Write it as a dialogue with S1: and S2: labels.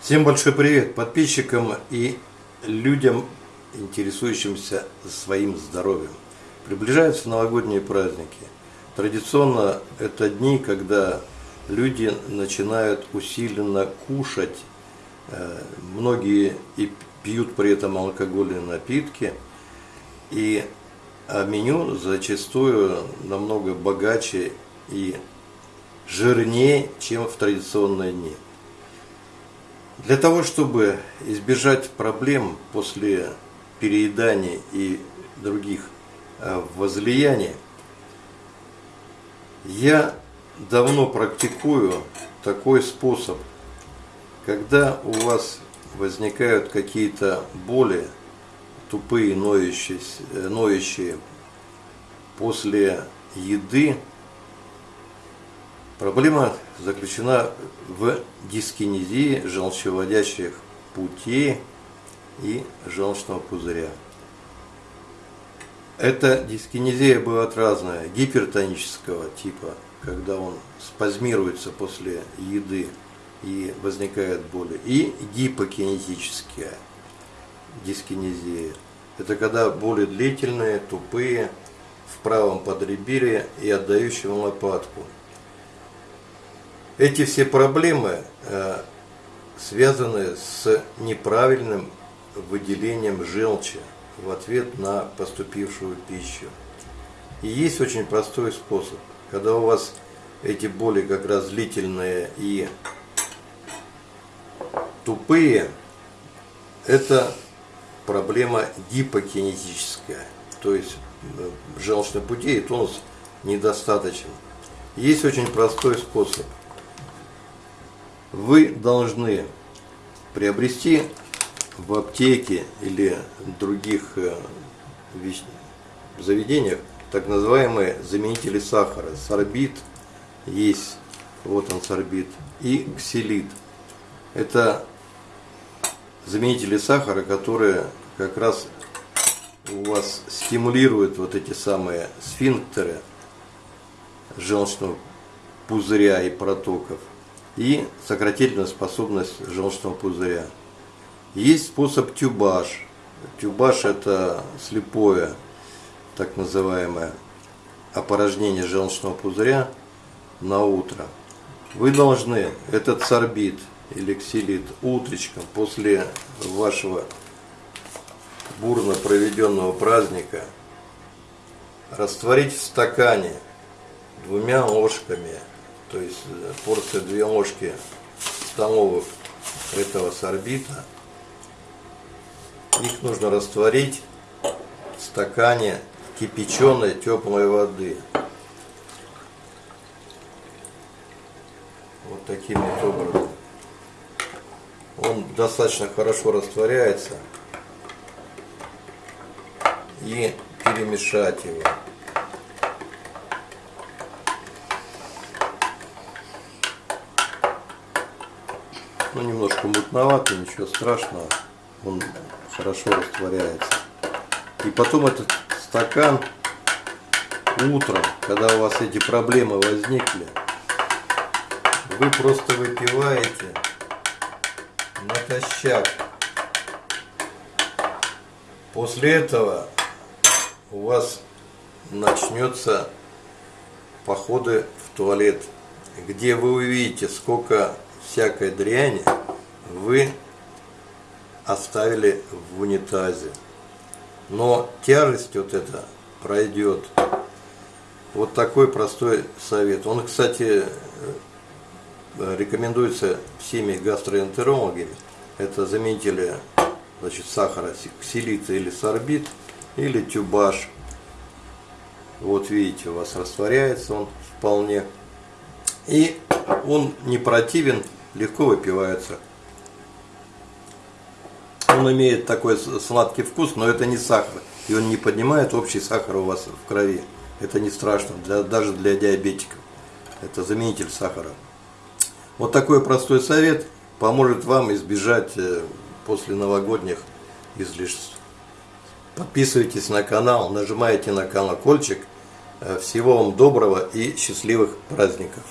S1: Всем большой привет подписчикам и людям, интересующимся своим здоровьем. Приближаются новогодние праздники. Традиционно это дни, когда люди начинают усиленно кушать. Э, многие и пьют при этом алкогольные напитки. И а меню зачастую намного богаче и жирнее, чем в традиционные дни. Для того, чтобы избежать проблем после переедания и других э, возлияний, я давно практикую такой способ. Когда у вас возникают какие-то боли, тупые, ноющие, э, ноющие после еды, Проблема заключена в дискинезии желчеводящих путей и желчного пузыря. Эта дискинезия бывает разная, гипертонического типа, когда он спазмируется после еды и возникает боль, и гипокинетическая дискинезия. Это когда боли длительные, тупые, в правом подреберье и отдающие лопатку – эти все проблемы э, связаны с неправильным выделением желчи в ответ на поступившую пищу. И есть очень простой способ. Когда у вас эти боли как раз длительные и тупые, это проблема гипокинетическая. То есть э, желчных путей и тонус недостаточен. Есть очень простой способ – вы должны приобрести в аптеке или других э, заведениях так называемые заменители сахара. Сорбит есть, вот он сорбит, и ксилит. Это заменители сахара, которые как раз у вас стимулируют вот эти самые сфинктеры желчного пузыря и протоков и сократительная способность желчного пузыря. Есть способ тюбаш. Тюбаш это слепое, так называемое, опорожнение желчного пузыря на утро. Вы должны этот сорбит или ксилит утречком после вашего бурно проведенного праздника растворить в стакане двумя ложками то есть э, порция две ложки столовых этого сорбита. Их нужно растворить в стакане кипяченой теплой воды. Вот таким вот образом. Он достаточно хорошо растворяется. И перемешать его. Ну, немножко мутновато, ничего страшного. Он хорошо растворяется. И потом этот стакан утром, когда у вас эти проблемы возникли, вы просто выпиваете натощак. После этого у вас начнется походы в туалет, где вы увидите, сколько всякой дряни вы оставили в унитазе. Но тяжесть вот эта пройдет. Вот такой простой совет. Он, кстати, рекомендуется всеми гастроэнтерологами. Это заменители значит, сахара, ксилита или сорбит, или тюбаш. Вот видите, у вас растворяется он вполне. И он не противен легко выпивается. Он имеет такой сладкий вкус, но это не сахар. И он не поднимает общий сахар у вас в крови. Это не страшно, для, даже для диабетиков. Это заменитель сахара. Вот такой простой совет поможет вам избежать э, после новогодних излишеств. Подписывайтесь на канал, нажимайте на колокольчик. Э, всего вам доброго и счастливых праздников!